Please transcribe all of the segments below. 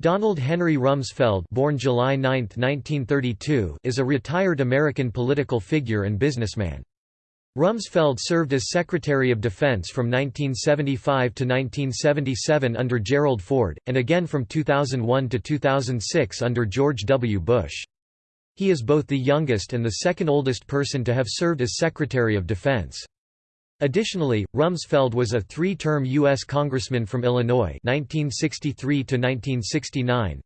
Donald Henry Rumsfeld born July 9, 1932, is a retired American political figure and businessman. Rumsfeld served as Secretary of Defense from 1975 to 1977 under Gerald Ford, and again from 2001 to 2006 under George W. Bush. He is both the youngest and the second oldest person to have served as Secretary of Defense. Additionally, Rumsfeld was a three-term U.S. Congressman from Illinois 1963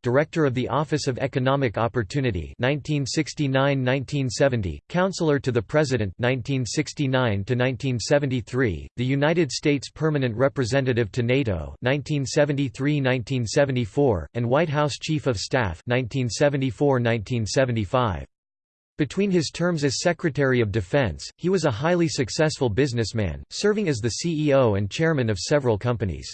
Director of the Office of Economic Opportunity 1969–1970, Counselor to the President 1969–1973, the United States Permanent Representative to NATO 1973–1974, and White House Chief of Staff 1974–1975. Between his terms as Secretary of Defense, he was a highly successful businessman, serving as the CEO and chairman of several companies.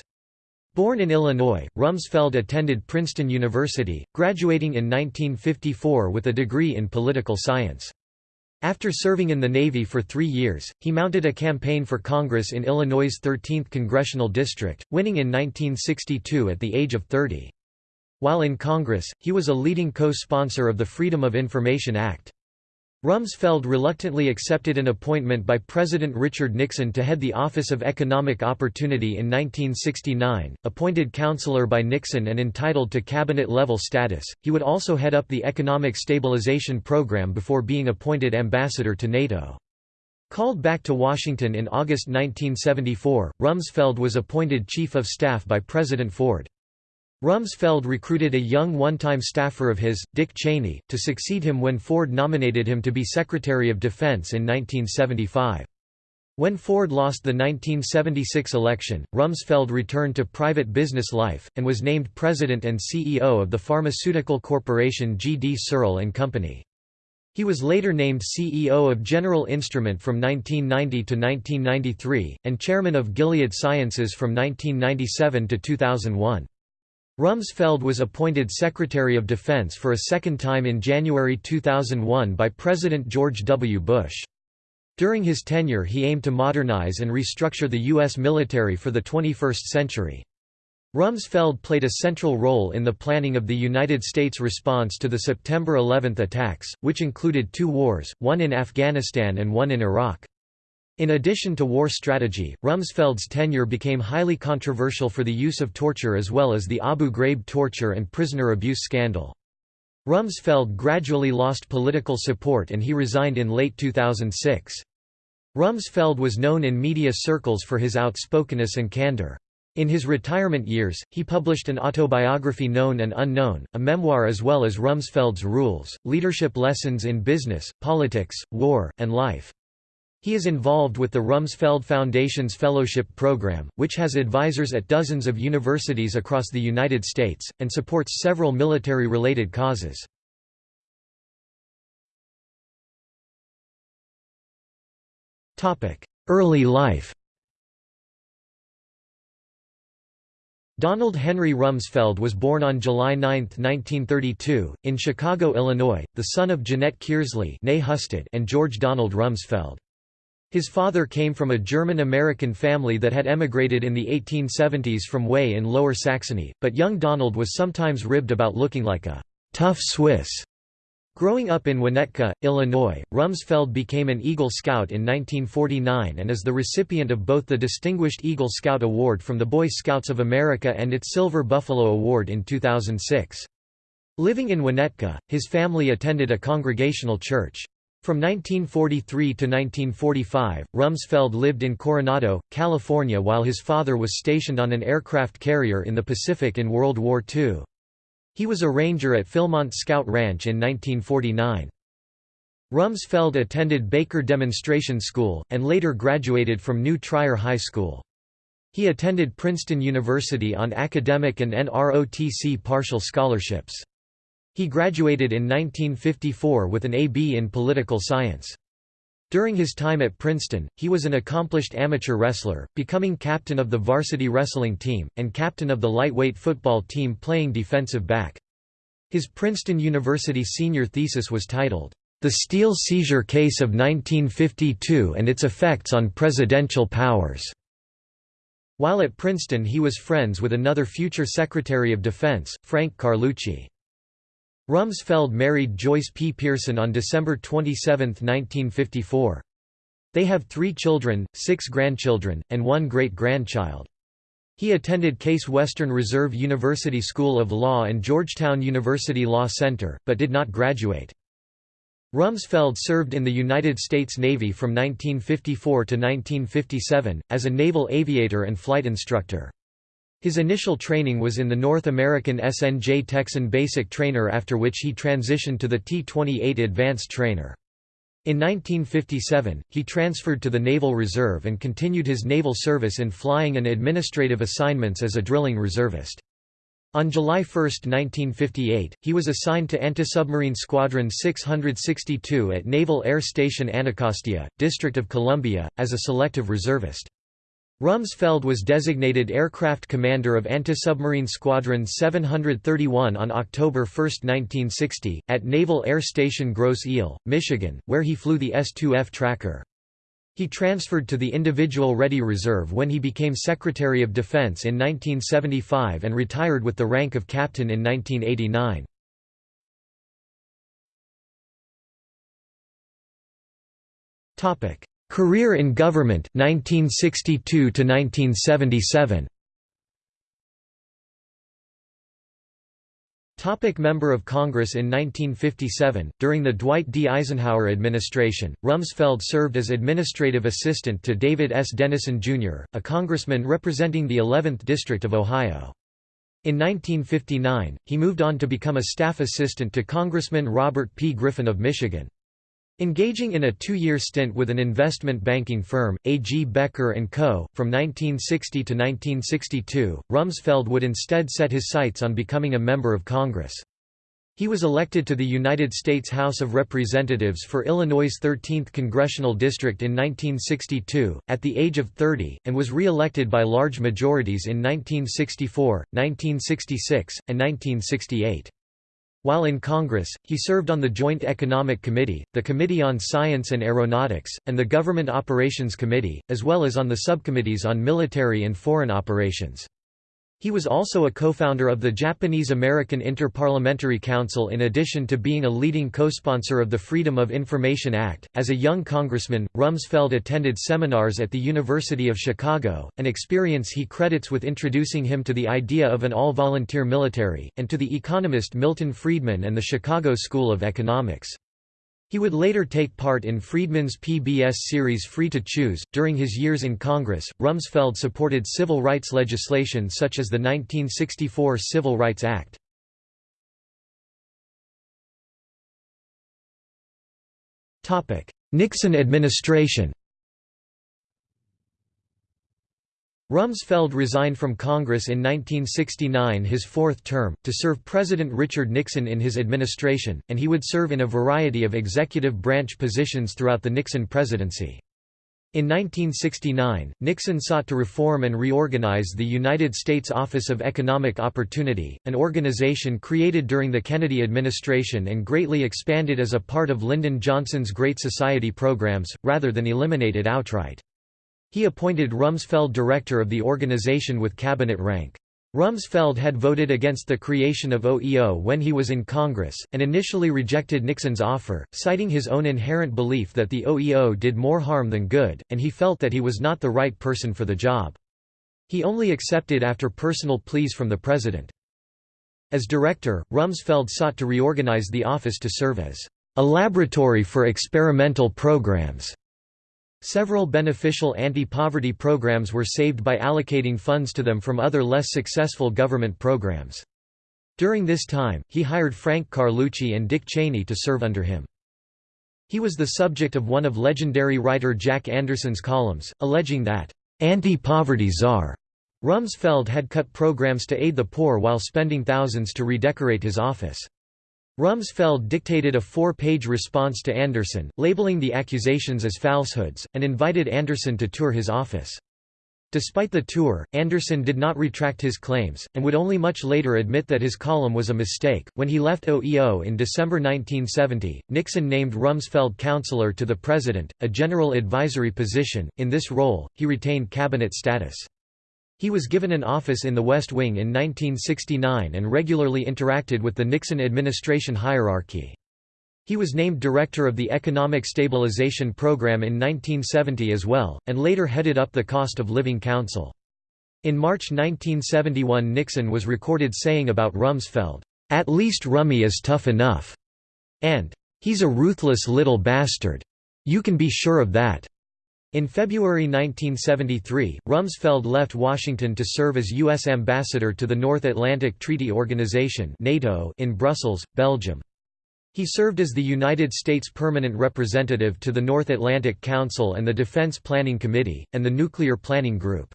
Born in Illinois, Rumsfeld attended Princeton University, graduating in 1954 with a degree in political science. After serving in the Navy for three years, he mounted a campaign for Congress in Illinois' 13th congressional district, winning in 1962 at the age of 30. While in Congress, he was a leading co-sponsor of the Freedom of Information Act. Rumsfeld reluctantly accepted an appointment by President Richard Nixon to head the Office of Economic Opportunity in 1969. Appointed counselor by Nixon and entitled to cabinet level status, he would also head up the Economic Stabilization Program before being appointed ambassador to NATO. Called back to Washington in August 1974, Rumsfeld was appointed Chief of Staff by President Ford. Rumsfeld recruited a young one-time staffer of his, Dick Cheney, to succeed him when Ford nominated him to be Secretary of Defense in 1975. When Ford lost the 1976 election, Rumsfeld returned to private business life, and was named President and CEO of the pharmaceutical corporation G. D. Searle Company. He was later named CEO of General Instrument from 1990 to 1993, and Chairman of Gilead Sciences from 1997 to 2001. Rumsfeld was appointed Secretary of Defense for a second time in January 2001 by President George W. Bush. During his tenure he aimed to modernize and restructure the U.S. military for the 21st century. Rumsfeld played a central role in the planning of the United States response to the September 11 attacks, which included two wars, one in Afghanistan and one in Iraq. In addition to war strategy, Rumsfeld's tenure became highly controversial for the use of torture as well as the Abu Ghraib torture and prisoner abuse scandal. Rumsfeld gradually lost political support and he resigned in late 2006. Rumsfeld was known in media circles for his outspokenness and candor. In his retirement years, he published an autobiography Known and Unknown, a memoir as well as Rumsfeld's Rules, Leadership Lessons in Business, Politics, War, and Life. He is involved with the Rumsfeld Foundation's Fellowship Program, which has advisors at dozens of universities across the United States, and supports several military-related causes. Early life Donald Henry Rumsfeld was born on July 9, 1932, in Chicago, Illinois, the son of Jeanette Kearsley and George Donald Rumsfeld. His father came from a German-American family that had emigrated in the 1870s from Weyhe in Lower Saxony, but young Donald was sometimes ribbed about looking like a «tough Swiss». Growing up in Winnetka, Illinois, Rumsfeld became an Eagle Scout in 1949 and is the recipient of both the Distinguished Eagle Scout Award from the Boy Scouts of America and its Silver Buffalo Award in 2006. Living in Winnetka, his family attended a congregational church. From 1943 to 1945, Rumsfeld lived in Coronado, California while his father was stationed on an aircraft carrier in the Pacific in World War II. He was a ranger at Philmont Scout Ranch in 1949. Rumsfeld attended Baker Demonstration School, and later graduated from New Trier High School. He attended Princeton University on academic and NROTC partial scholarships. He graduated in 1954 with an A.B. in political science. During his time at Princeton, he was an accomplished amateur wrestler, becoming captain of the varsity wrestling team, and captain of the lightweight football team playing defensive back. His Princeton University senior thesis was titled, The Steel Seizure Case of 1952 and Its Effects on Presidential Powers. While at Princeton he was friends with another future Secretary of Defense, Frank Carlucci. Rumsfeld married Joyce P. Pearson on December 27, 1954. They have three children, six grandchildren, and one great-grandchild. He attended Case Western Reserve University School of Law and Georgetown University Law Center, but did not graduate. Rumsfeld served in the United States Navy from 1954 to 1957, as a naval aviator and flight instructor. His initial training was in the North American SNJ Texan Basic Trainer after which he transitioned to the T-28 Advanced Trainer. In 1957, he transferred to the Naval Reserve and continued his naval service in flying and administrative assignments as a drilling reservist. On July 1, 1958, he was assigned to Antisubmarine Squadron 662 at Naval Air Station Anacostia, District of Columbia, as a selective reservist. Rumsfeld was designated aircraft commander of Anti-Submarine Squadron 731 on October 1, 1960, at Naval Air Station Grosse Ile, Michigan, where he flew the S-2F tracker. He transferred to the Individual Ready Reserve when he became Secretary of Defense in 1975 and retired with the rank of captain in 1989. Career in government 1962 to 1977. Topic Member of Congress In 1957, during the Dwight D. Eisenhower administration, Rumsfeld served as administrative assistant to David S. Dennison, Jr., a congressman representing the 11th District of Ohio. In 1959, he moved on to become a staff assistant to Congressman Robert P. Griffin of Michigan. Engaging in a two-year stint with an investment banking firm, A. G. Becker & Co., from 1960 to 1962, Rumsfeld would instead set his sights on becoming a member of Congress. He was elected to the United States House of Representatives for Illinois' 13th congressional district in 1962, at the age of 30, and was re-elected by large majorities in 1964, 1966, and 1968. While in Congress, he served on the Joint Economic Committee, the Committee on Science and Aeronautics, and the Government Operations Committee, as well as on the subcommittees on military and foreign operations. He was also a co-founder of the Japanese-American Interparliamentary Council in addition to being a leading co-sponsor of the Freedom of Information Act. As a young congressman, Rumsfeld attended seminars at the University of Chicago, an experience he credits with introducing him to the idea of an all-volunteer military, and to the economist Milton Friedman and the Chicago School of Economics. He would later take part in Friedman's PBS series Free to Choose. During his years in Congress, Rumsfeld supported civil rights legislation such as the 1964 Civil Rights Act. Nixon administration Rumsfeld resigned from Congress in 1969 his fourth term, to serve President Richard Nixon in his administration, and he would serve in a variety of executive branch positions throughout the Nixon presidency. In 1969, Nixon sought to reform and reorganize the United States Office of Economic Opportunity, an organization created during the Kennedy administration and greatly expanded as a part of Lyndon Johnson's Great Society programs, rather than eliminate it outright. He appointed Rumsfeld director of the organization with cabinet rank. Rumsfeld had voted against the creation of OEO when he was in Congress, and initially rejected Nixon's offer, citing his own inherent belief that the OEO did more harm than good, and he felt that he was not the right person for the job. He only accepted after personal pleas from the president. As director, Rumsfeld sought to reorganize the office to serve as a laboratory for experimental programs Several beneficial anti-poverty programs were saved by allocating funds to them from other less successful government programs. During this time, he hired Frank Carlucci and Dick Cheney to serve under him. He was the subject of one of legendary writer Jack Anderson's columns, alleging that, "...anti-poverty czar." Rumsfeld had cut programs to aid the poor while spending thousands to redecorate his office. Rumsfeld dictated a four-page response to Anderson, labeling the accusations as falsehoods, and invited Anderson to tour his office. Despite the tour, Anderson did not retract his claims, and would only much later admit that his column was a mistake. When he left OEO in December 1970, Nixon named Rumsfeld counselor to the president, a general advisory position. In this role, he retained cabinet status. He was given an office in the West Wing in 1969 and regularly interacted with the Nixon administration hierarchy. He was named director of the Economic Stabilization Program in 1970 as well, and later headed up the Cost of Living Council. In March 1971 Nixon was recorded saying about Rumsfeld, "'At least Rummy is tough enough' and "'He's a ruthless little bastard. You can be sure of that.'" In February 1973, Rumsfeld left Washington to serve as U.S. ambassador to the North Atlantic Treaty Organization (NATO) in Brussels, Belgium. He served as the United States Permanent Representative to the North Atlantic Council and the Defense Planning Committee, and the Nuclear Planning Group.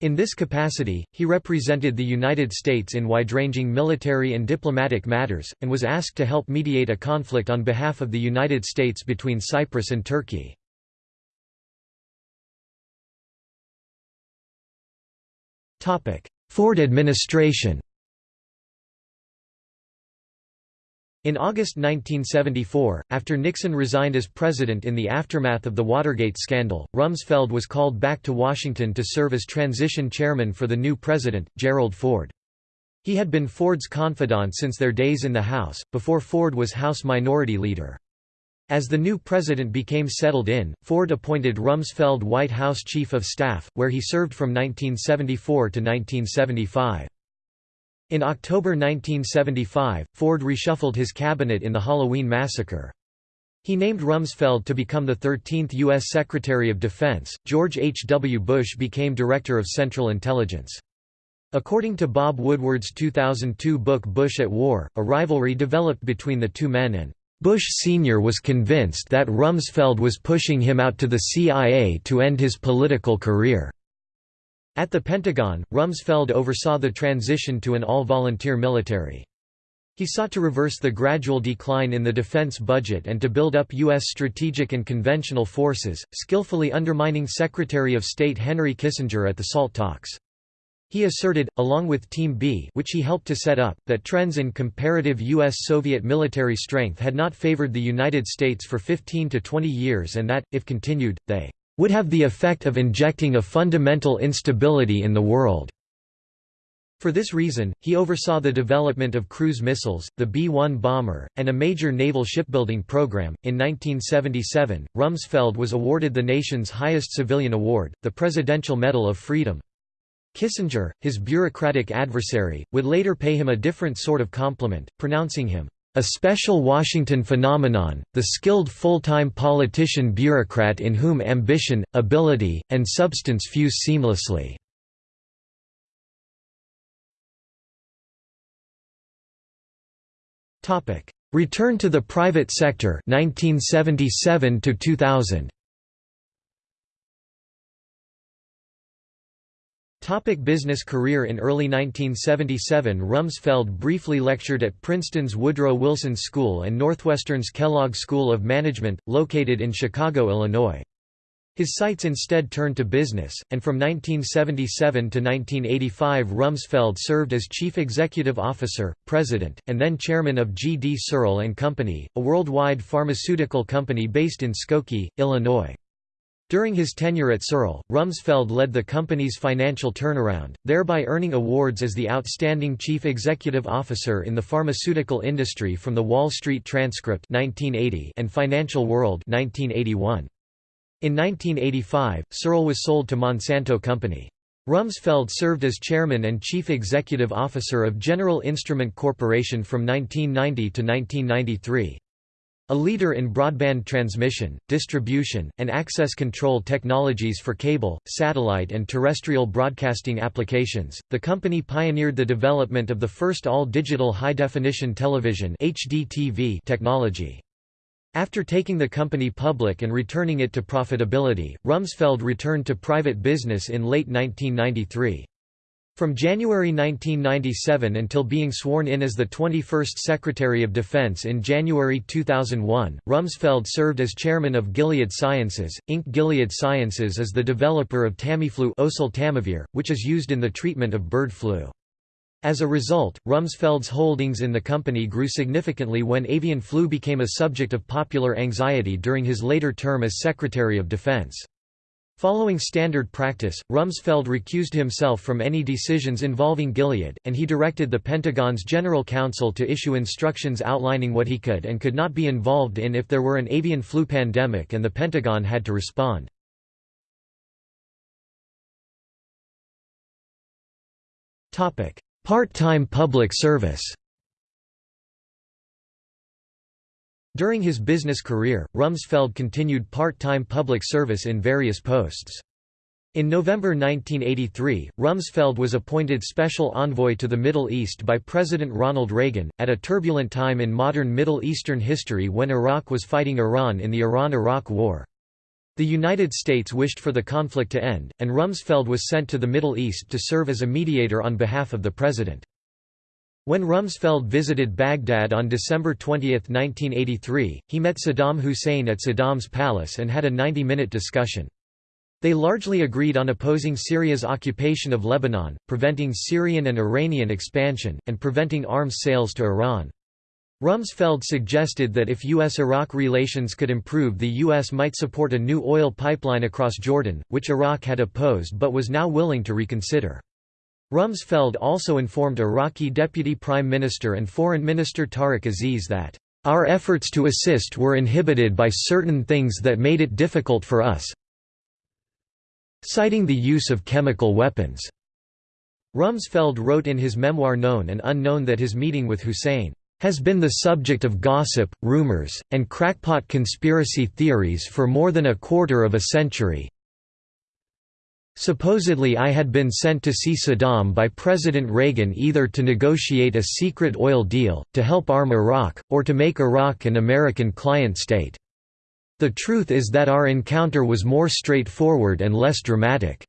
In this capacity, he represented the United States in wide-ranging military and diplomatic matters, and was asked to help mediate a conflict on behalf of the United States between Cyprus and Turkey. Ford administration In August 1974, after Nixon resigned as president in the aftermath of the Watergate scandal, Rumsfeld was called back to Washington to serve as transition chairman for the new president, Gerald Ford. He had been Ford's confidant since their days in the House, before Ford was House Minority Leader. As the new president became settled in, Ford appointed Rumsfeld White House Chief of Staff, where he served from 1974 to 1975. In October 1975, Ford reshuffled his cabinet in the Halloween massacre. He named Rumsfeld to become the 13th U.S. Secretary of Defense. George H. W. Bush became Director of Central Intelligence. According to Bob Woodward's 2002 book Bush at War, a rivalry developed between the two men and Bush Sr. was convinced that Rumsfeld was pushing him out to the CIA to end his political career. At the Pentagon, Rumsfeld oversaw the transition to an all-volunteer military. He sought to reverse the gradual decline in the defense budget and to build up U.S. strategic and conventional forces, skillfully undermining Secretary of State Henry Kissinger at the SALT talks. He asserted, along with Team B which he helped to set up, that trends in comparative U.S.-Soviet military strength had not favored the United States for 15 to 20 years and that, if continued, they would have the effect of injecting a fundamental instability in the world. For this reason, he oversaw the development of cruise missiles, the B-1 bomber, and a major naval shipbuilding program. In 1977, Rumsfeld was awarded the nation's highest civilian award, the Presidential Medal of Freedom. Kissinger, his bureaucratic adversary, would later pay him a different sort of compliment, pronouncing him a special Washington phenomenon, the skilled full-time politician bureaucrat in whom ambition, ability, and substance fuse seamlessly. Return to the private sector 1977 to 2000 Topic business career In early 1977 Rumsfeld briefly lectured at Princeton's Woodrow Wilson School and Northwestern's Kellogg School of Management, located in Chicago, Illinois. His sights instead turned to business, and from 1977 to 1985 Rumsfeld served as Chief Executive Officer, President, and then Chairman of G. D. Searle & Company, a worldwide pharmaceutical company based in Skokie, Illinois. During his tenure at Searle, Rumsfeld led the company's financial turnaround, thereby earning awards as the Outstanding Chief Executive Officer in the Pharmaceutical Industry from the Wall Street Transcript 1980 and Financial World 1981. In 1985, Searle was sold to Monsanto Company. Rumsfeld served as chairman and chief executive officer of General Instrument Corporation from 1990 to 1993. A leader in broadband transmission, distribution, and access control technologies for cable, satellite and terrestrial broadcasting applications, the company pioneered the development of the first all-digital high-definition television technology. After taking the company public and returning it to profitability, Rumsfeld returned to private business in late 1993. From January 1997 until being sworn in as the 21st Secretary of Defense in January 2001, Rumsfeld served as chairman of Gilead Sciences, Inc. Gilead Sciences is the developer of Tamiflu oseltamivir, which is used in the treatment of bird flu. As a result, Rumsfeld's holdings in the company grew significantly when avian flu became a subject of popular anxiety during his later term as Secretary of Defense. Following standard practice, Rumsfeld recused himself from any decisions involving Gilead, and he directed the Pentagon's General Counsel to issue instructions outlining what he could and could not be involved in if there were an avian flu pandemic and the Pentagon had to respond. Part-time public service During his business career, Rumsfeld continued part-time public service in various posts. In November 1983, Rumsfeld was appointed Special Envoy to the Middle East by President Ronald Reagan, at a turbulent time in modern Middle Eastern history when Iraq was fighting Iran in the Iran–Iraq War. The United States wished for the conflict to end, and Rumsfeld was sent to the Middle East to serve as a mediator on behalf of the president. When Rumsfeld visited Baghdad on December 20, 1983, he met Saddam Hussein at Saddam's palace and had a 90-minute discussion. They largely agreed on opposing Syria's occupation of Lebanon, preventing Syrian and Iranian expansion, and preventing arms sales to Iran. Rumsfeld suggested that if U.S.-Iraq relations could improve the U.S. might support a new oil pipeline across Jordan, which Iraq had opposed but was now willing to reconsider. Rumsfeld also informed Iraqi Deputy Prime Minister and Foreign Minister Tariq Aziz that, "...our efforts to assist were inhibited by certain things that made it difficult for us citing the use of chemical weapons." Rumsfeld wrote in his memoir Known and Unknown that his meeting with Hussein has been the subject of gossip, rumors, and crackpot conspiracy theories for more than a quarter of a century, Supposedly I had been sent to see Saddam by President Reagan either to negotiate a secret oil deal, to help arm Iraq, or to make Iraq an American client state. The truth is that our encounter was more straightforward and less dramatic.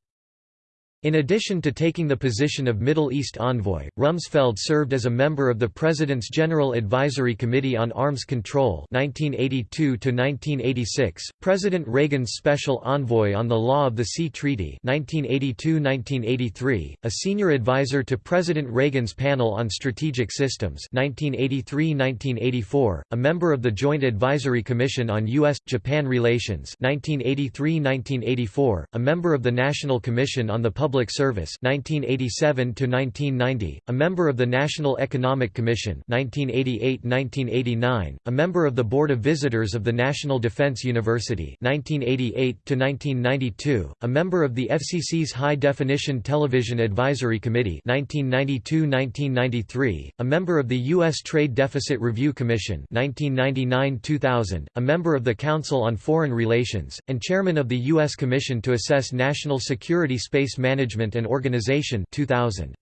In addition to taking the position of Middle East envoy, Rumsfeld served as a member of the President's General Advisory Committee on Arms Control 1982 1986, President Reagan's Special Envoy on the Law of the Sea Treaty 1982–1983, a senior advisor to President Reagan's Panel on Strategic Systems 1983–1984, a member of the Joint Advisory Commission on U.S.-Japan Relations 1983–1984, a member of the National Commission on the Public Public Service 1987 to 1990, a member of the National Economic Commission 1988-1989, a member of the Board of Visitors of the National Defense University 1988 to 1992, a member of the FCC's High Definition Television Advisory Committee 1992-1993, a member of the US Trade Deficit Review Commission 1999-2000, a member of the Council on Foreign Relations and chairman of the US Commission to Assess National Security Space Management Management and Organization 2000.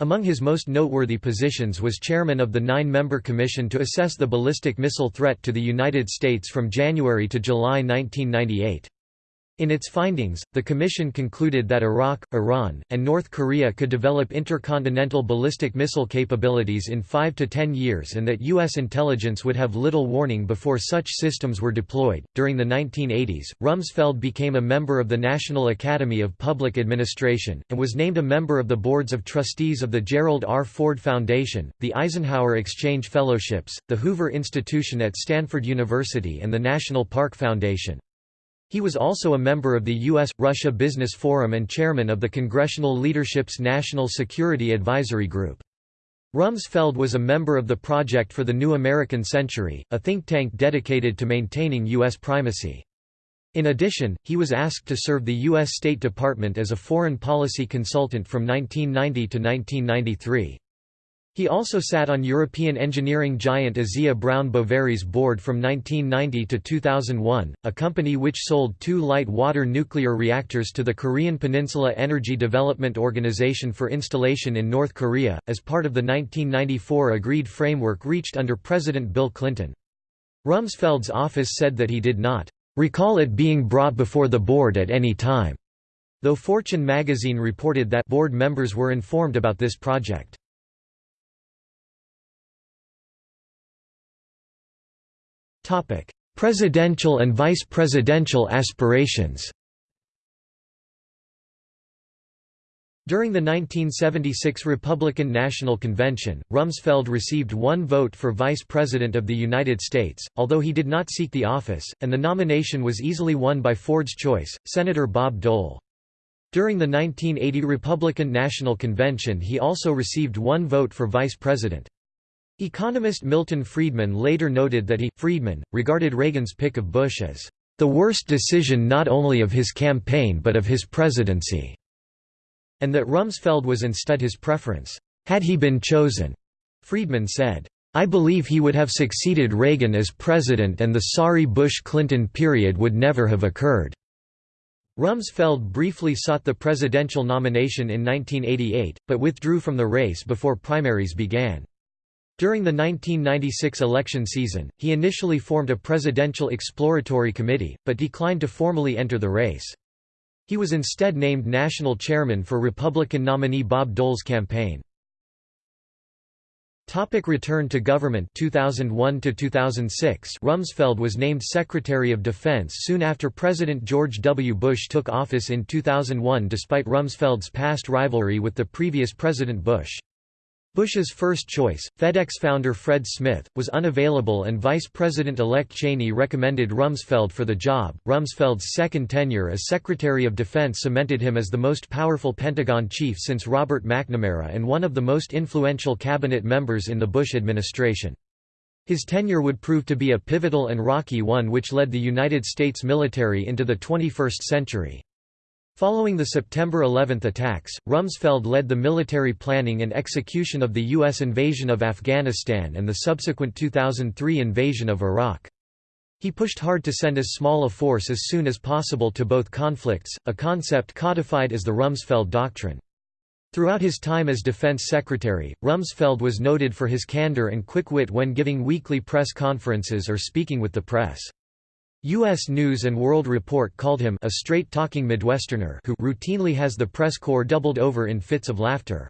Among his most noteworthy positions was chairman of the nine-member commission to assess the ballistic missile threat to the United States from January to July 1998. In its findings, the Commission concluded that Iraq, Iran, and North Korea could develop intercontinental ballistic missile capabilities in 5 to 10 years and that U.S. intelligence would have little warning before such systems were deployed. During the 1980s, Rumsfeld became a member of the National Academy of Public Administration, and was named a member of the boards of trustees of the Gerald R. Ford Foundation, the Eisenhower Exchange Fellowships, the Hoover Institution at Stanford University, and the National Park Foundation. He was also a member of the U.S.-Russia Business Forum and chairman of the Congressional Leadership's National Security Advisory Group. Rumsfeld was a member of the Project for the New American Century, a think tank dedicated to maintaining U.S. primacy. In addition, he was asked to serve the U.S. State Department as a foreign policy consultant from 1990 to 1993. He also sat on European engineering giant Asea Brown Boveri's board from 1990 to 2001, a company which sold two light water nuclear reactors to the Korean Peninsula Energy Development Organization for installation in North Korea, as part of the 1994 agreed framework reached under President Bill Clinton. Rumsfeld's office said that he did not recall it being brought before the board at any time, though Fortune magazine reported that board members were informed about this project. Presidential and vice presidential aspirations During the 1976 Republican National Convention, Rumsfeld received one vote for Vice President of the United States, although he did not seek the office, and the nomination was easily won by Ford's choice, Senator Bob Dole. During the 1980 Republican National Convention he also received one vote for Vice President. Economist Milton Friedman later noted that he, Friedman, regarded Reagan's pick of Bush as the worst decision not only of his campaign but of his presidency and that Rumsfeld was instead his preference, had he been chosen. Friedman said, I believe he would have succeeded Reagan as president and the sorry Bush-Clinton period would never have occurred." Rumsfeld briefly sought the presidential nomination in 1988, but withdrew from the race before primaries began. During the 1996 election season, he initially formed a presidential exploratory committee, but declined to formally enter the race. He was instead named national chairman for Republican nominee Bob Dole's campaign. Topic return to government 2001 to 2006 Rumsfeld was named Secretary of Defense soon after President George W. Bush took office in 2001 despite Rumsfeld's past rivalry with the previous President Bush. Bush's first choice, FedEx founder Fred Smith, was unavailable and Vice President-elect Cheney recommended Rumsfeld for the job. Rumsfeld's second tenure as Secretary of Defense cemented him as the most powerful Pentagon chief since Robert McNamara and one of the most influential cabinet members in the Bush administration. His tenure would prove to be a pivotal and rocky one which led the United States military into the 21st century. Following the September 11 attacks, Rumsfeld led the military planning and execution of the U.S. invasion of Afghanistan and the subsequent 2003 invasion of Iraq. He pushed hard to send as small a force as soon as possible to both conflicts, a concept codified as the Rumsfeld Doctrine. Throughout his time as Defense Secretary, Rumsfeld was noted for his candor and quick wit when giving weekly press conferences or speaking with the press. U.S. News & World Report called him a straight-talking Midwesterner who routinely has the press corps doubled over in fits of laughter.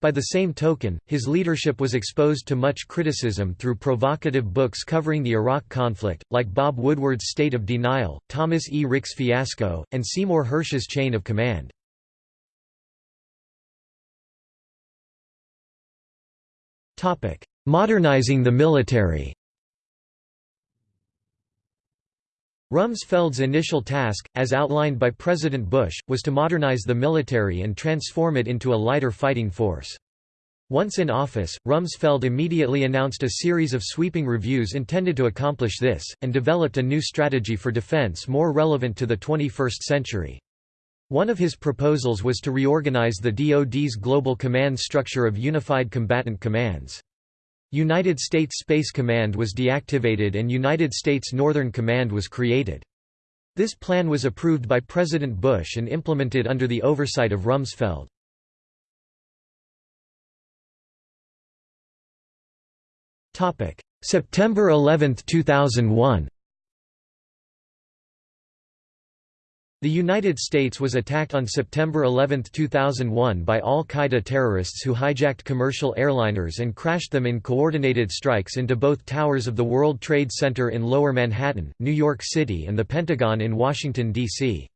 By the same token, his leadership was exposed to much criticism through provocative books covering the Iraq conflict, like Bob Woodward's State of Denial, Thomas E. Ricks' Fiasco, and Seymour Hersh's Chain of Command. Modernizing the military Rumsfeld's initial task, as outlined by President Bush, was to modernize the military and transform it into a lighter fighting force. Once in office, Rumsfeld immediately announced a series of sweeping reviews intended to accomplish this, and developed a new strategy for defense more relevant to the 21st century. One of his proposals was to reorganize the DoD's global command structure of unified combatant commands. United States Space Command was deactivated and United States Northern Command was created. This plan was approved by President Bush and implemented under the oversight of Rumsfeld. September 11, 2001 The United States was attacked on September 11, 2001 by al-Qaeda terrorists who hijacked commercial airliners and crashed them in coordinated strikes into both towers of the World Trade Center in Lower Manhattan, New York City and the Pentagon in Washington, D.C.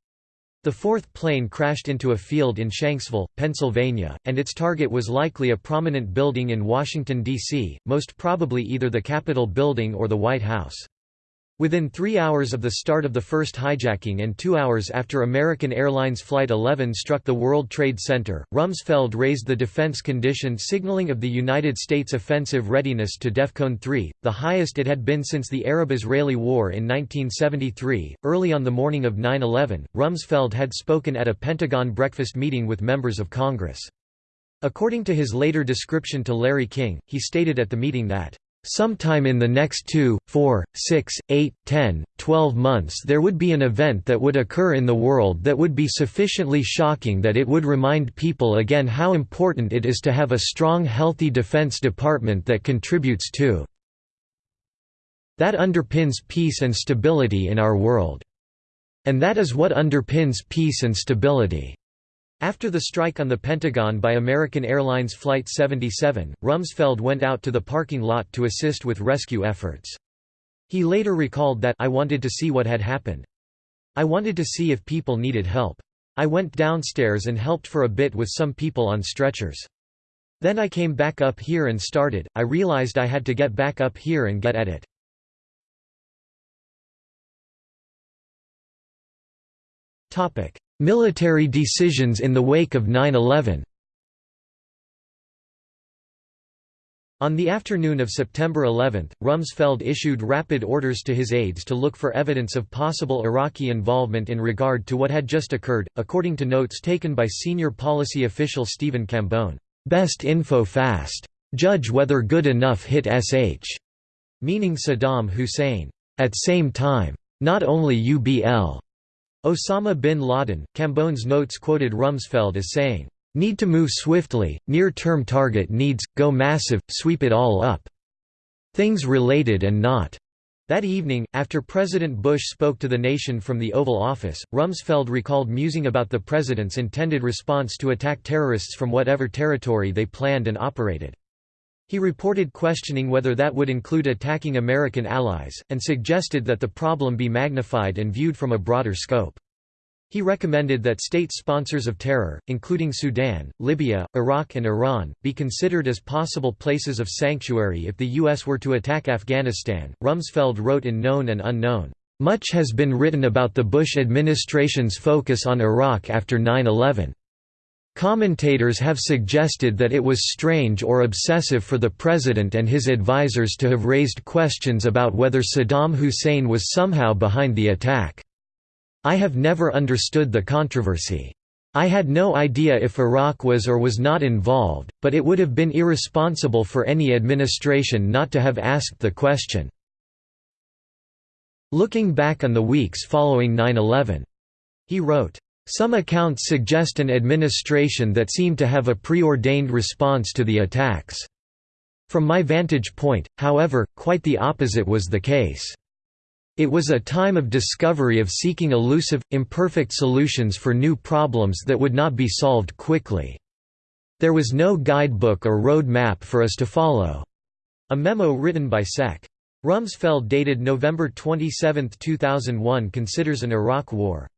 The fourth plane crashed into a field in Shanksville, Pennsylvania, and its target was likely a prominent building in Washington, D.C., most probably either the Capitol building or the White House. Within three hours of the start of the first hijacking and two hours after American Airlines Flight 11 struck the World Trade Center, Rumsfeld raised the defense condition signaling of the United States offensive readiness to DEFCON 3, the highest it had been since the Arab-Israeli War in 1973. Early on the morning of 9-11, Rumsfeld had spoken at a Pentagon breakfast meeting with members of Congress. According to his later description to Larry King, he stated at the meeting that Sometime in the next two, four, six, eight, ten, twelve months there would be an event that would occur in the world that would be sufficiently shocking that it would remind people again how important it is to have a strong healthy Defense Department that contributes to that underpins peace and stability in our world. And that is what underpins peace and stability. After the strike on the Pentagon by American Airlines Flight 77, Rumsfeld went out to the parking lot to assist with rescue efforts. He later recalled that I wanted to see what had happened. I wanted to see if people needed help. I went downstairs and helped for a bit with some people on stretchers. Then I came back up here and started, I realized I had to get back up here and get at it. Military decisions in the wake of 9-11 On the afternoon of September 11, Rumsfeld issued rapid orders to his aides to look for evidence of possible Iraqi involvement in regard to what had just occurred, according to notes taken by senior policy official Stephen Cambone. Best info fast. Judge whether good enough hit SH. Meaning Saddam Hussein. At same time. Not only UBL. Osama bin Laden. Cambone's notes quoted Rumsfeld as saying, Need to move swiftly, near-term target needs, go massive, sweep it all up. Things related and not. That evening, after President Bush spoke to the nation from the Oval Office, Rumsfeld recalled musing about the president's intended response to attack terrorists from whatever territory they planned and operated. He reported questioning whether that would include attacking American allies, and suggested that the problem be magnified and viewed from a broader scope. He recommended that state sponsors of terror, including Sudan, Libya, Iraq and Iran, be considered as possible places of sanctuary if the U.S. were to attack Afghanistan. Rumsfeld wrote in Known and Unknown, "...much has been written about the Bush administration's focus on Iraq after 9-11. Commentators have suggested that it was strange or obsessive for the president and his advisers to have raised questions about whether Saddam Hussein was somehow behind the attack. I have never understood the controversy. I had no idea if Iraq was or was not involved, but it would have been irresponsible for any administration not to have asked the question. Looking back on the weeks following 9-11. He wrote, some accounts suggest an administration that seemed to have a preordained response to the attacks. From my vantage point, however, quite the opposite was the case. It was a time of discovery of seeking elusive, imperfect solutions for new problems that would not be solved quickly. There was no guidebook or road map for us to follow. A memo written by Sec. Rumsfeld dated November 27, 2001 considers an Iraq war.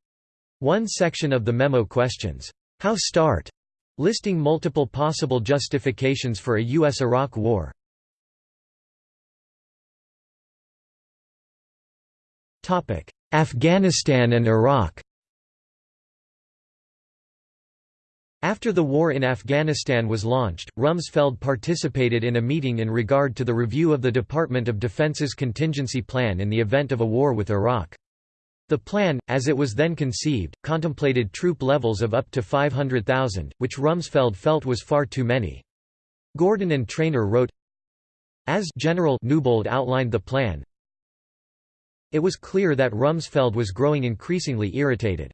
One section of the memo questions, "'How start?' listing multiple possible justifications for a U.S.-Iraq war. Afghanistan and Iraq After the war in Afghanistan was launched, Rumsfeld participated in a meeting in regard to the review of the Department of Defense's contingency plan in the event of a war with Iraq. The plan, as it was then conceived, contemplated troop levels of up to 500,000, which Rumsfeld felt was far too many. Gordon and Trainor wrote, As General Newbold outlined the plan, it was clear that Rumsfeld was growing increasingly irritated.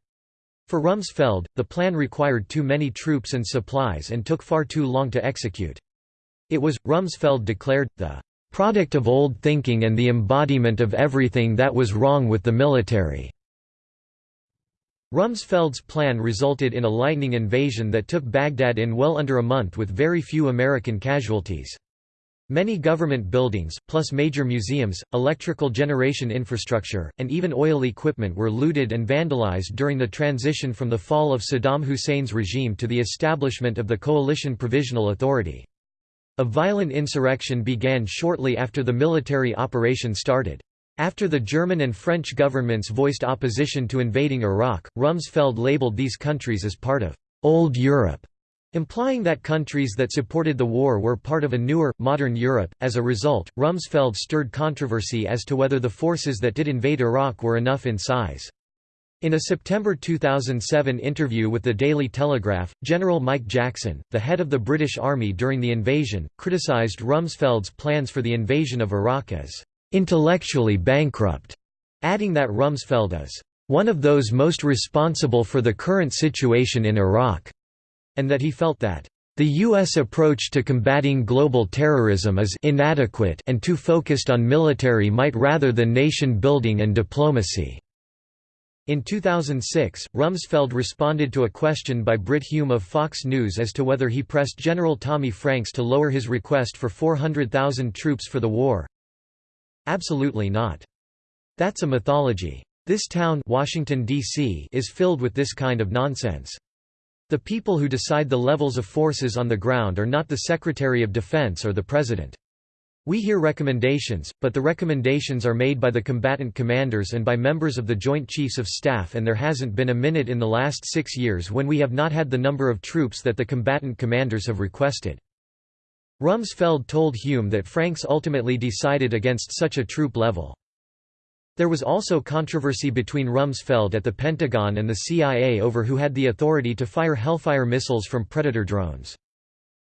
For Rumsfeld, the plan required too many troops and supplies and took far too long to execute. It was, Rumsfeld declared, the product of old thinking and the embodiment of everything that was wrong with the military. Rumsfeld's plan resulted in a lightning invasion that took Baghdad in well under a month with very few American casualties. Many government buildings, plus major museums, electrical generation infrastructure, and even oil equipment were looted and vandalized during the transition from the fall of Saddam Hussein's regime to the establishment of the Coalition Provisional Authority. A violent insurrection began shortly after the military operation started. After the German and French governments voiced opposition to invading Iraq, Rumsfeld labeled these countries as part of «Old Europe» implying that countries that supported the war were part of a newer, modern Europe. As a result, Rumsfeld stirred controversy as to whether the forces that did invade Iraq were enough in size. In a September 2007 interview with the Daily Telegraph, General Mike Jackson, the head of the British Army during the invasion, criticised Rumsfeld's plans for the invasion of Iraq as intellectually bankrupt, adding that Rumsfeld is one of those most responsible for the current situation in Iraq and that he felt that the U.S. approach to combating global terrorism is inadequate and too focused on military might rather than nation-building and diplomacy." In 2006, Rumsfeld responded to a question by Brit Hume of Fox News as to whether he pressed General Tommy Franks to lower his request for 400,000 troops for the war. Absolutely not. That's a mythology. This town Washington, D.C. is filled with this kind of nonsense. The people who decide the levels of forces on the ground are not the Secretary of Defense or the President. We hear recommendations, but the recommendations are made by the combatant commanders and by members of the Joint Chiefs of Staff and there hasn't been a minute in the last six years when we have not had the number of troops that the combatant commanders have requested. Rumsfeld told Hume that Franks ultimately decided against such a troop level. There was also controversy between Rumsfeld at the Pentagon and the CIA over who had the authority to fire Hellfire missiles from Predator drones.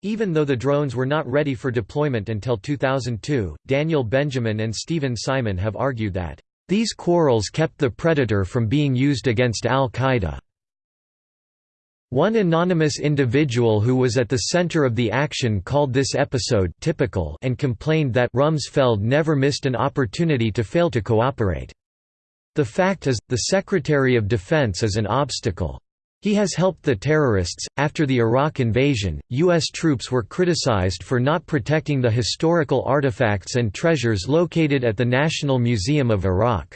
Even though the drones were not ready for deployment until 2002, Daniel Benjamin and Stephen Simon have argued that, "...these quarrels kept the Predator from being used against al-Qaeda." One anonymous individual who was at the center of the action called this episode typical and complained that Rumsfeld never missed an opportunity to fail to cooperate. The fact is, the Secretary of Defense is an obstacle. He has helped the terrorists. After the Iraq invasion, U.S. troops were criticized for not protecting the historical artifacts and treasures located at the National Museum of Iraq.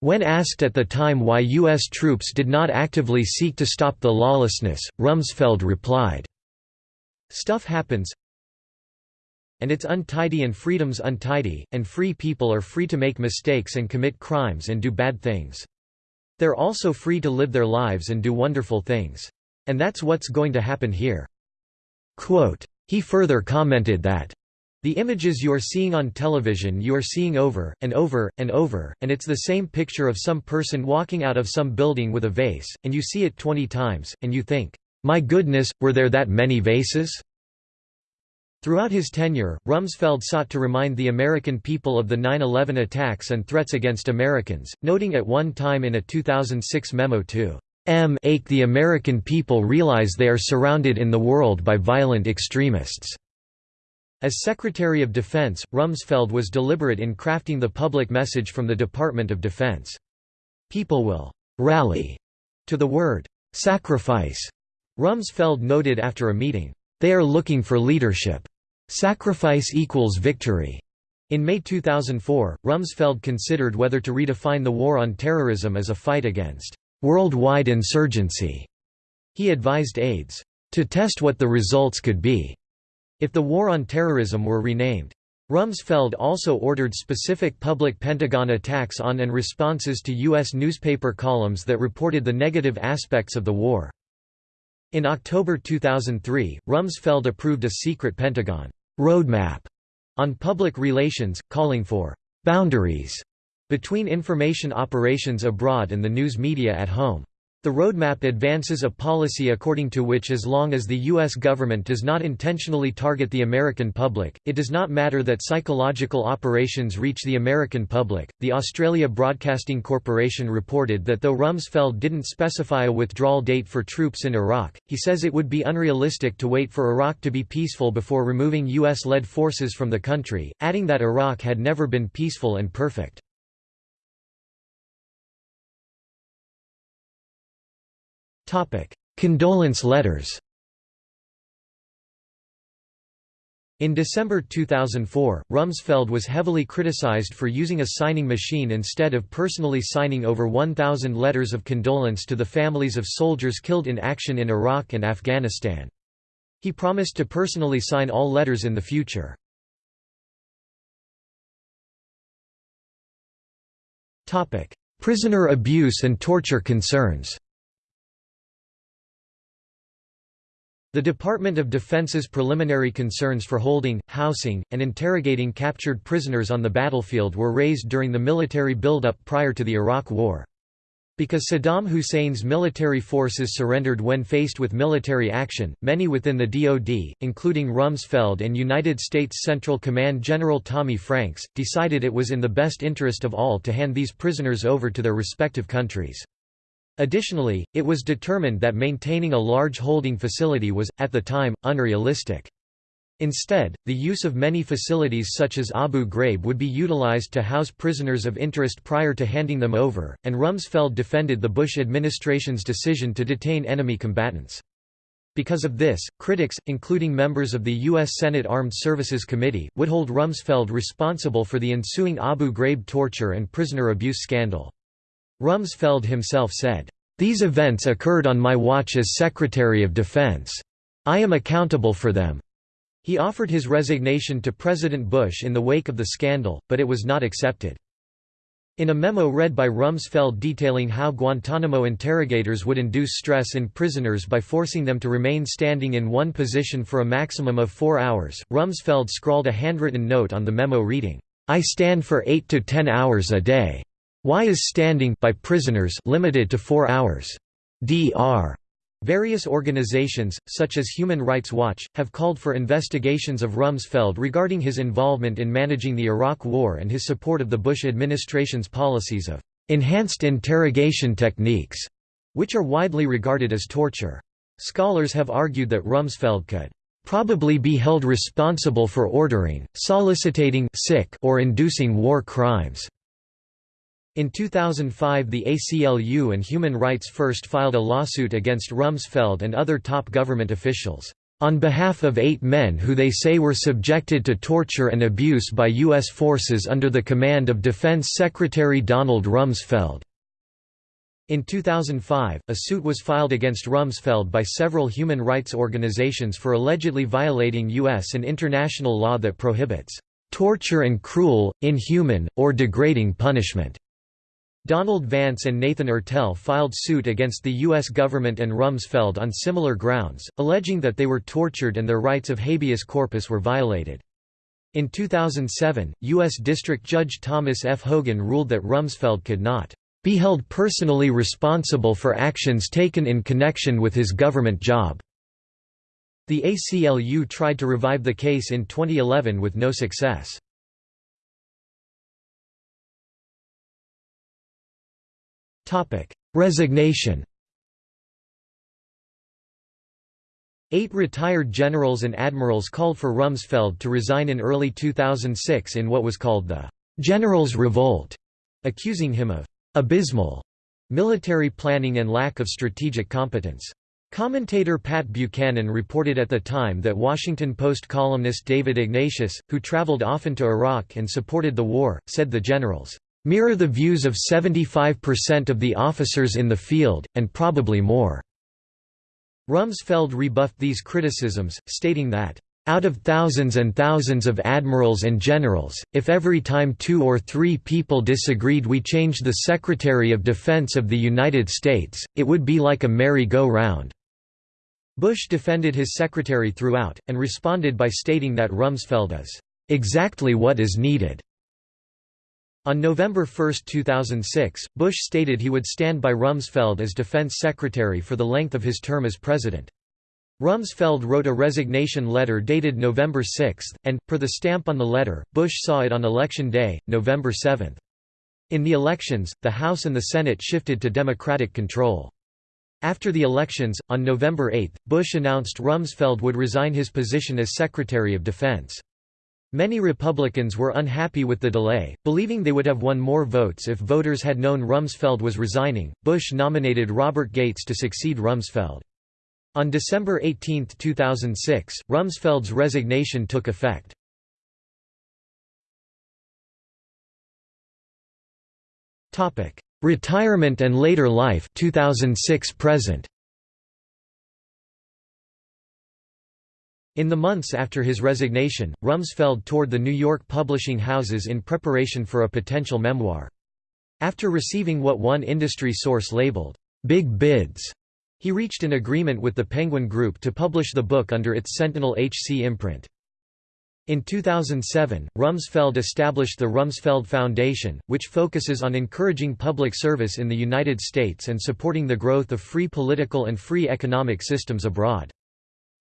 When asked at the time why U.S. troops did not actively seek to stop the lawlessness, Rumsfeld replied, Stuff happens and it's untidy and freedom's untidy, and free people are free to make mistakes and commit crimes and do bad things. They're also free to live their lives and do wonderful things. And that's what's going to happen here." Quote, he further commented that, the images you are seeing on television you are seeing over, and over, and over, and it's the same picture of some person walking out of some building with a vase, and you see it 20 times, and you think, my goodness, were there that many vases? Throughout his tenure, Rumsfeld sought to remind the American people of the 9-11 attacks and threats against Americans, noting at one time in a 2006 memo to M. Ake the American people realize they are surrounded in the world by violent extremists. As Secretary of Defense, Rumsfeld was deliberate in crafting the public message from the Department of Defense. People will «rally» to the word «sacrifice», Rumsfeld noted after a meeting. They are looking for leadership. Sacrifice equals victory. In May 2004, Rumsfeld considered whether to redefine the war on terrorism as a fight against worldwide insurgency. He advised aides to test what the results could be if the war on terrorism were renamed. Rumsfeld also ordered specific public Pentagon attacks on and responses to U.S. newspaper columns that reported the negative aspects of the war. In October 2003, Rumsfeld approved a secret Pentagon roadmap on public relations, calling for boundaries between information operations abroad and the news media at home. The roadmap advances a policy according to which as long as the U.S. government does not intentionally target the American public, it does not matter that psychological operations reach the American public. The Australia Broadcasting Corporation reported that though Rumsfeld didn't specify a withdrawal date for troops in Iraq, he says it would be unrealistic to wait for Iraq to be peaceful before removing U.S.-led forces from the country, adding that Iraq had never been peaceful and perfect. Condolence letters In December 2004, Rumsfeld was heavily criticized for using a signing machine instead of personally signing over 1,000 letters of condolence to the families of soldiers killed in action in Iraq and Afghanistan. He promised to personally sign all letters in the future. Prisoner abuse and torture concerns The Department of Defense's preliminary concerns for holding, housing, and interrogating captured prisoners on the battlefield were raised during the military buildup prior to the Iraq War. Because Saddam Hussein's military forces surrendered when faced with military action, many within the DoD, including Rumsfeld and United States Central Command General Tommy Franks, decided it was in the best interest of all to hand these prisoners over to their respective countries. Additionally, it was determined that maintaining a large holding facility was, at the time, unrealistic. Instead, the use of many facilities such as Abu Ghraib would be utilized to house prisoners of interest prior to handing them over, and Rumsfeld defended the Bush administration's decision to detain enemy combatants. Because of this, critics, including members of the U.S. Senate Armed Services Committee, would hold Rumsfeld responsible for the ensuing Abu Ghraib torture and prisoner abuse scandal. Rumsfeld himself said, "...these events occurred on my watch as Secretary of Defense. I am accountable for them." He offered his resignation to President Bush in the wake of the scandal, but it was not accepted. In a memo read by Rumsfeld detailing how Guantanamo interrogators would induce stress in prisoners by forcing them to remain standing in one position for a maximum of four hours, Rumsfeld scrawled a handwritten note on the memo reading, "'I stand for 8 to 10 hours a day. Why is standing by prisoners limited to four hours? Dr. Various organizations, such as Human Rights Watch, have called for investigations of Rumsfeld regarding his involvement in managing the Iraq War and his support of the Bush administration's policies of enhanced interrogation techniques, which are widely regarded as torture. Scholars have argued that Rumsfeld could probably be held responsible for ordering, soliciting sick or inducing war crimes. In 2005 the ACLU and Human Rights First filed a lawsuit against Rumsfeld and other top government officials, "...on behalf of eight men who they say were subjected to torture and abuse by U.S. forces under the command of Defense Secretary Donald Rumsfeld." In 2005, a suit was filed against Rumsfeld by several human rights organizations for allegedly violating U.S. and international law that prohibits torture and cruel, inhuman, or degrading punishment. Donald Vance and Nathan Ertel filed suit against the U.S. government and Rumsfeld on similar grounds, alleging that they were tortured and their rights of habeas corpus were violated. In 2007, U.S. District Judge Thomas F. Hogan ruled that Rumsfeld could not be held personally responsible for actions taken in connection with his government job. The ACLU tried to revive the case in 2011 with no success. Topic: Resignation. Eight retired generals and admirals called for Rumsfeld to resign in early 2006 in what was called the Generals' Revolt, accusing him of abysmal military planning and lack of strategic competence. Commentator Pat Buchanan reported at the time that Washington Post columnist David Ignatius, who traveled often to Iraq and supported the war, said the generals mirror the views of 75% of the officers in the field, and probably more." Rumsfeld rebuffed these criticisms, stating that, "...out of thousands and thousands of admirals and generals, if every time two or three people disagreed we changed the Secretary of Defense of the United States, it would be like a merry-go-round." Bush defended his secretary throughout, and responded by stating that Rumsfeld is, "...exactly what is needed." On November 1, 2006, Bush stated he would stand by Rumsfeld as defense secretary for the length of his term as president. Rumsfeld wrote a resignation letter dated November 6, and, per the stamp on the letter, Bush saw it on Election Day, November 7. In the elections, the House and the Senate shifted to Democratic control. After the elections, on November 8, Bush announced Rumsfeld would resign his position as Secretary of Defense. Many Republicans were unhappy with the delay, believing they would have won more votes if voters had known Rumsfeld was resigning. Bush nominated Robert Gates to succeed Rumsfeld. On December 18, 2006, Rumsfeld's resignation took effect. Topic: Retirement and later life 2006 present. In the months after his resignation, Rumsfeld toured the New York publishing houses in preparation for a potential memoir. After receiving what one industry source labeled, "'big bids'", he reached an agreement with the Penguin Group to publish the book under its Sentinel HC imprint. In 2007, Rumsfeld established the Rumsfeld Foundation, which focuses on encouraging public service in the United States and supporting the growth of free political and free economic systems abroad.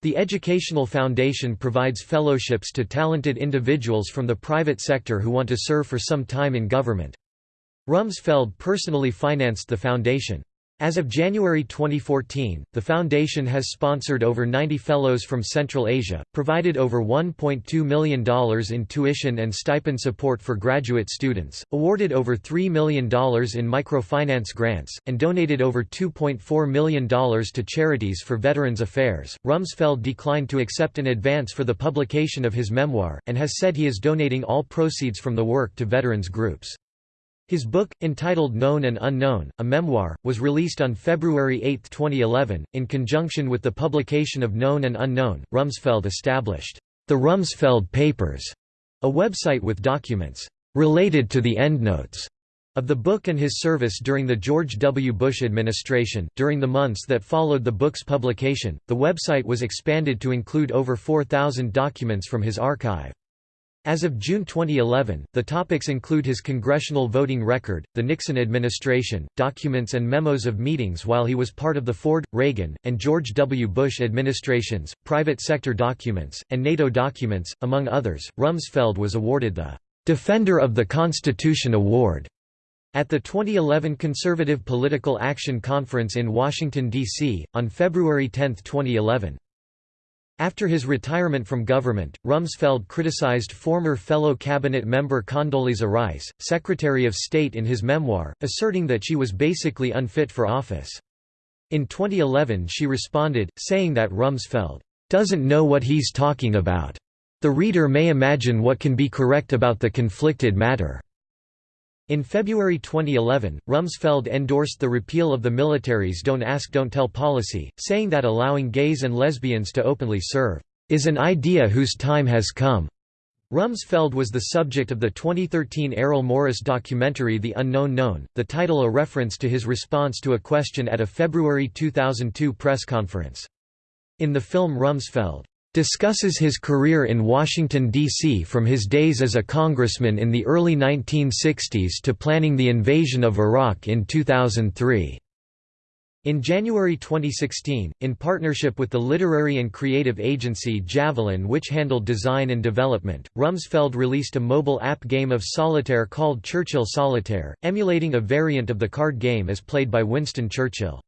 The Educational Foundation provides fellowships to talented individuals from the private sector who want to serve for some time in government. Rumsfeld personally financed the foundation. As of January 2014, the foundation has sponsored over 90 fellows from Central Asia, provided over $1.2 million in tuition and stipend support for graduate students, awarded over $3 million in microfinance grants, and donated over $2.4 million to charities for Veterans Affairs. Rumsfeld declined to accept an advance for the publication of his memoir, and has said he is donating all proceeds from the work to veterans groups. His book, entitled Known and Unknown, a memoir, was released on February 8, 2011. In conjunction with the publication of Known and Unknown, Rumsfeld established the Rumsfeld Papers, a website with documents related to the endnotes of the book and his service during the George W. Bush administration. During the months that followed the book's publication, the website was expanded to include over 4,000 documents from his archive. As of June 2011, the topics include his congressional voting record, the Nixon administration, documents and memos of meetings while he was part of the Ford, Reagan, and George W. Bush administrations, private sector documents, and NATO documents, among others. Rumsfeld was awarded the Defender of the Constitution Award at the 2011 Conservative Political Action Conference in Washington, D.C., on February 10, 2011. After his retirement from government, Rumsfeld criticized former fellow cabinet member Condoleezza Rice, Secretary of State in his memoir, asserting that she was basically unfit for office. In 2011 she responded, saying that Rumsfeld, "...doesn't know what he's talking about. The reader may imagine what can be correct about the conflicted matter." In February 2011, Rumsfeld endorsed the repeal of the military's Don't Ask Don't Tell policy, saying that allowing gays and lesbians to openly serve, "...is an idea whose time has come." Rumsfeld was the subject of the 2013 Errol Morris documentary The Unknown Known, the title a reference to his response to a question at a February 2002 press conference. In the film Rumsfeld discusses his career in Washington, D.C. from his days as a congressman in the early 1960s to planning the invasion of Iraq in 2003. In January 2016, in partnership with the literary and creative agency Javelin which handled design and development, Rumsfeld released a mobile app game of solitaire called Churchill Solitaire, emulating a variant of the card game as played by Winston Churchill.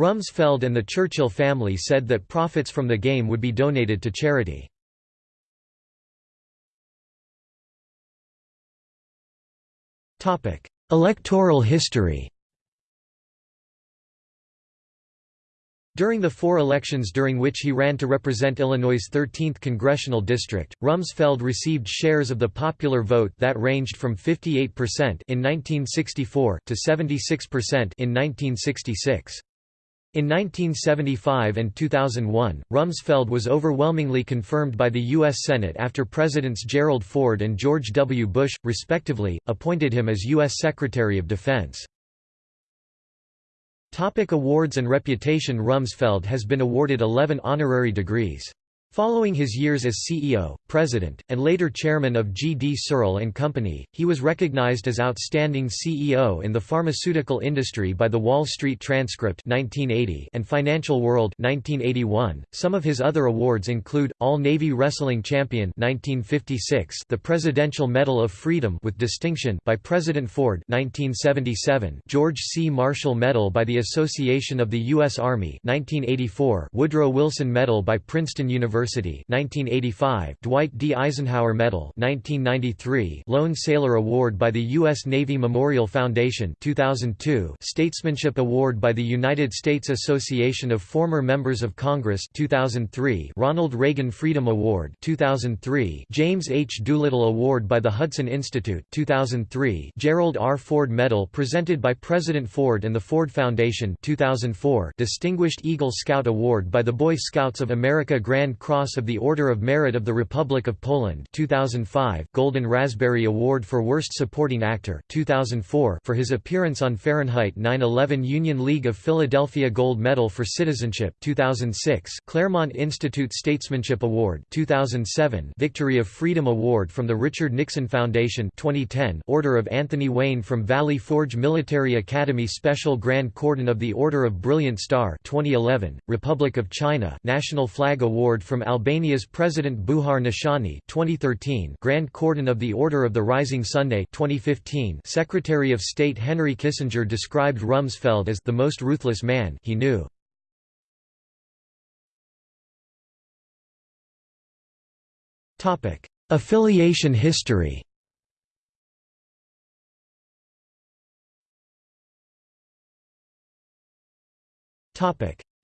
Rumsfeld and the Churchill family said that profits from the game would be donated to charity. Electoral history During the four elections during which he ran to represent Illinois' 13th congressional district, Rumsfeld received shares of the popular vote that ranged from 58% in 1964 to 76% in 1966. In 1975 and 2001, Rumsfeld was overwhelmingly confirmed by the U.S. Senate after Presidents Gerald Ford and George W. Bush, respectively, appointed him as U.S. Secretary of Defense. Topic awards and reputation Rumsfeld has been awarded 11 honorary degrees. Following his years as CEO, president, and later chairman of G. D. Searle and Company, he was recognized as outstanding CEO in the pharmaceutical industry by the Wall Street Transcript 1980 and Financial World 1981. Some of his other awards include All-Navy Wrestling Champion 1956, the Presidential Medal of Freedom with distinction by President Ford 1977, George C. Marshall Medal by the Association of the U.S. Army 1984, Woodrow Wilson Medal by Princeton University University 1985 Dwight D. Eisenhower Medal 1993 Lone Sailor Award by the U.S. Navy Memorial Foundation 2002 Statesmanship Award by the United States Association of Former Members of Congress 2003 Ronald Reagan Freedom Award 2003 James H. Doolittle Award by the Hudson Institute 2003 Gerald R. Ford Medal presented by President Ford and the Ford Foundation 2004 Distinguished Eagle Scout Award by the Boy Scouts of America Grand Cross of the Order of Merit of the Republic of Poland 2005 Golden Raspberry Award for Worst Supporting Actor 2004 for his appearance on Fahrenheit 9/11 Union League of Philadelphia Gold Medal for Citizenship 2006 Claremont Institute Statesmanship Award 2007 Victory of Freedom Award from the Richard Nixon Foundation 2010 Order of Anthony Wayne from Valley Forge Military Academy Special Grand Cordon of the Order of Brilliant Star 2011 Republic of China National Flag Award from Albania's President Bujar Nishani 2013 Grand Cordon of the Order of the Rising Sunday 2015 Secretary of State Henry Kissinger described Rumsfeld as the most ruthless man he knew. Affiliation history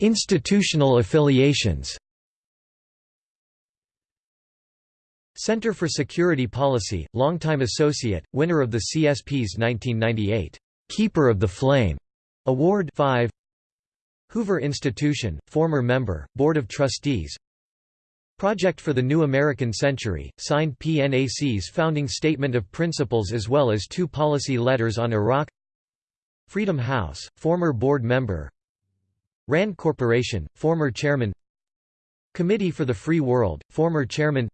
Institutional affiliations Center for Security Policy, longtime associate, winner of the CSP's 1998 Keeper of the Flame Award 5 Hoover Institution, former member, Board of Trustees. Project for the New American Century, signed PNAC's founding statement of principles as well as two policy letters on Iraq. Freedom House, former board member. RAND Corporation, former chairman. Committee for the Free World, former chairman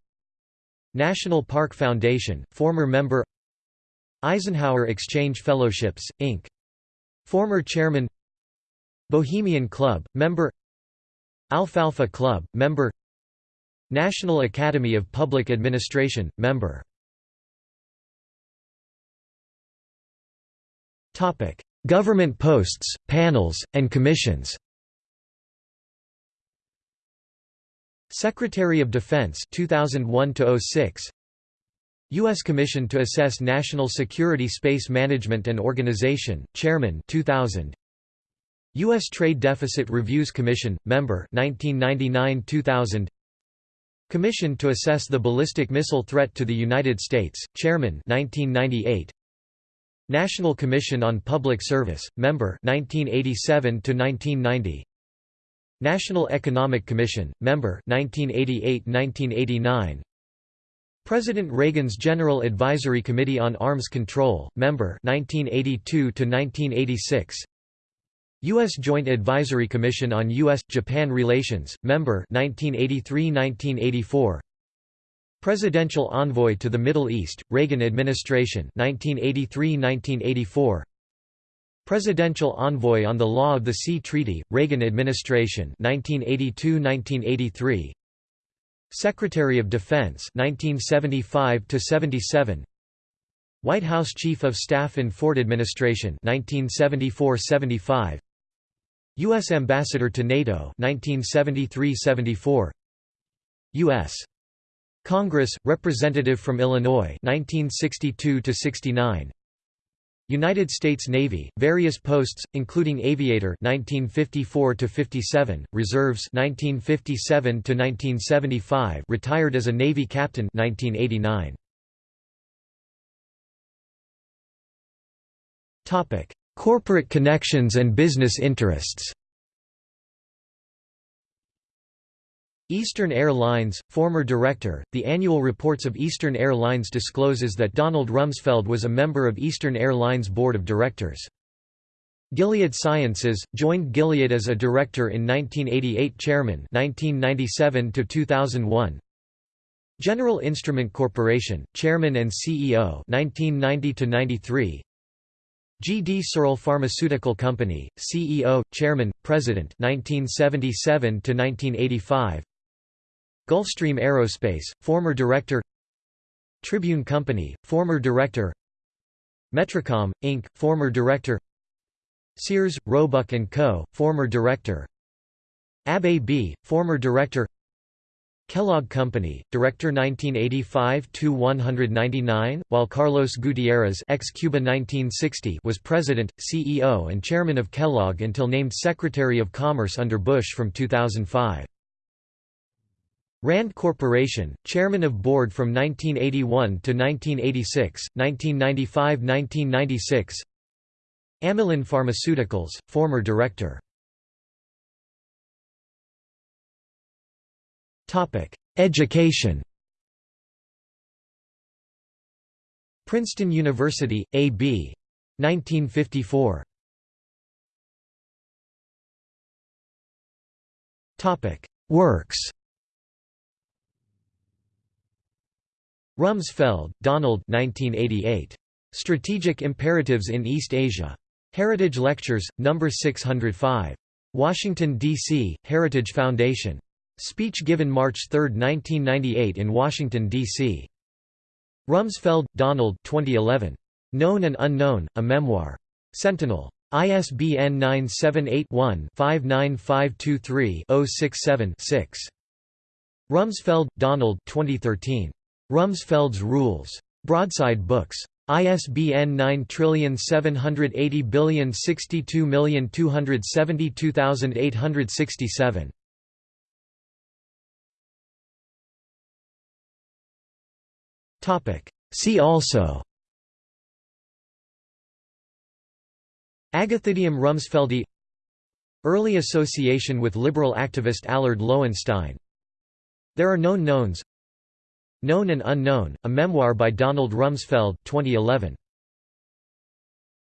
National Park Foundation, former member Eisenhower Exchange Fellowships, Inc. Former chairman Bohemian Club, member Alfalfa Club, member National Academy of Public Administration, member Government posts, panels, and commissions Secretary of Defense 2001 06 U.S. Commission to Assess National Security Space Management and Organization, Chairman 2000 U.S. Trade Deficit Reviews Commission, Member 1999–2000 Commission to Assess the Ballistic Missile Threat to the United States, Chairman 1998. National Commission on Public Service, Member 1987 1990. National Economic Commission, Member 1988-1989. President Reagan's General Advisory Committee on Arms Control, Member 1982 1986. U.S. Joint Advisory Commission on U.S.-Japan Relations, Member 1983–1984 Presidential Envoy to the Middle East, Reagan Administration 1983–1984 Presidential Envoy on the Law of the Sea Treaty, Reagan Administration 1982–1983 Secretary of Defense 1975–77 White House Chief of Staff in Ford Administration 1974–75 U.S. Ambassador to NATO 1973–74 U.S. Congress Representative from Illinois 1962 69 United States Navy various posts including aviator 1954 to 57 reserves 1957 to 1975 retired as a navy captain 1989 topic Corporate connections and business interests Eastern Air Lines, former director, the annual reports of Eastern Air Lines discloses that Donald Rumsfeld was a member of Eastern Air Lines board of directors. Gilead Sciences, joined Gilead as a director in 1988 chairman 1997 to 2001. General Instrument Corporation, chairman and CEO 1990 to 93. G. D. Searle Pharmaceutical Company, CEO, Chairman, President 1977 to 1985. Gulfstream Aerospace, former Director Tribune Company, former Director Metricom, Inc., former Director Sears, Roebuck & Co., former Director AB, former Director Kellogg Company, Director 1985–199, while Carlos Gutierrez ex-Cuba 1960 was President, CEO and Chairman of Kellogg until named Secretary of Commerce under Bush from 2005. Rand Corporation, Chairman of Board from 1981 to 1986, 1995–1996 Amylin Pharmaceuticals, former Director Education Princeton University, A.B. 1954. Works Rumsfeld, Donald 1988. Strategic Imperatives in East Asia. Heritage Lectures, No. 605. Washington, D.C., Heritage Foundation. Speech given March 3, 1998 in Washington, D.C. Rumsfeld, Donald 2011. Known and Unknown, A Memoir. Sentinel. ISBN 978-1-59523-067-6. Rumsfeld, Donald 2013. Rumsfeld's Rules. Broadside Books. ISBN 9780062272867. See also Agathidium rumsfeldi Early association with liberal activist Allard Lowenstein There are known knowns Known and Unknown, a memoir by Donald Rumsfeld 2011.